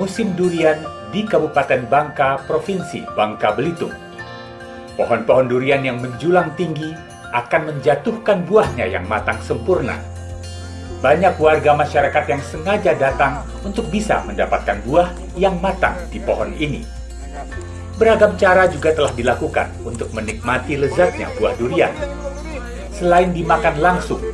musim durian di Kabupaten Bangka, Provinsi Bangka Belitung. Pohon-pohon durian yang menjulang tinggi akan menjatuhkan buahnya yang matang sempurna. Banyak warga masyarakat yang sengaja datang untuk bisa mendapatkan buah yang matang di pohon ini. Beragam cara juga telah dilakukan untuk menikmati lezatnya buah durian. Selain dimakan langsung,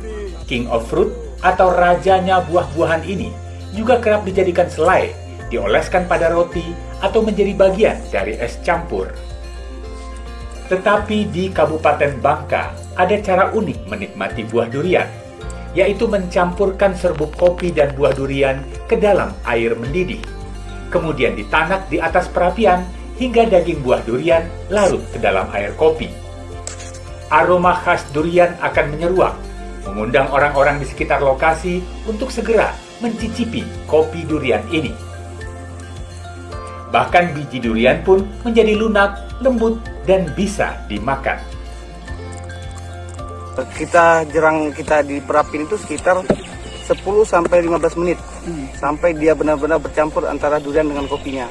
King of Fruit atau rajanya buah-buahan ini juga kerap dijadikan selai, dioleskan pada roti, atau menjadi bagian dari es campur. Tetapi di Kabupaten Bangka ada cara unik menikmati buah durian, yaitu mencampurkan serbuk kopi dan buah durian ke dalam air mendidih. Kemudian ditanak di atas perapian hingga daging buah durian larut ke dalam air kopi. Aroma khas durian akan menyeruak, mengundang orang-orang di sekitar lokasi untuk segera mencicipi kopi durian ini. Bahkan biji durian pun menjadi lunak, lembut, dan bisa dimakan. Kita jerang kita di perapin itu sekitar 10 sampai 15 menit sampai dia benar-benar bercampur antara durian dengan kopinya.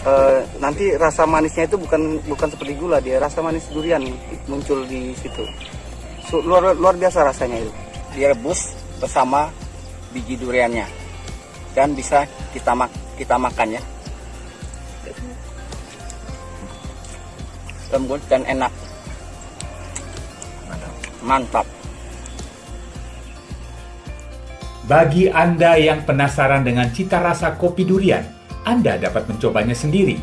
E, nanti rasa manisnya itu bukan bukan seperti gula dia rasa manis durian muncul di situ. So, luar luar biasa rasanya itu. Direbus bersama biji duriannya dan bisa kita mak kita makan ya. Lembut dan enak. Mantap. Bagi Anda yang penasaran dengan cita rasa kopi durian Anda dapat mencobanya sendiri.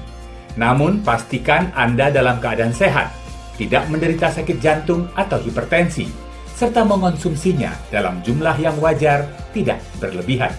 Namun pastikan Anda dalam keadaan sehat tidak menderita sakit jantung atau hipertensi serta mengonsumsinya dalam jumlah yang wajar tidak berlebihan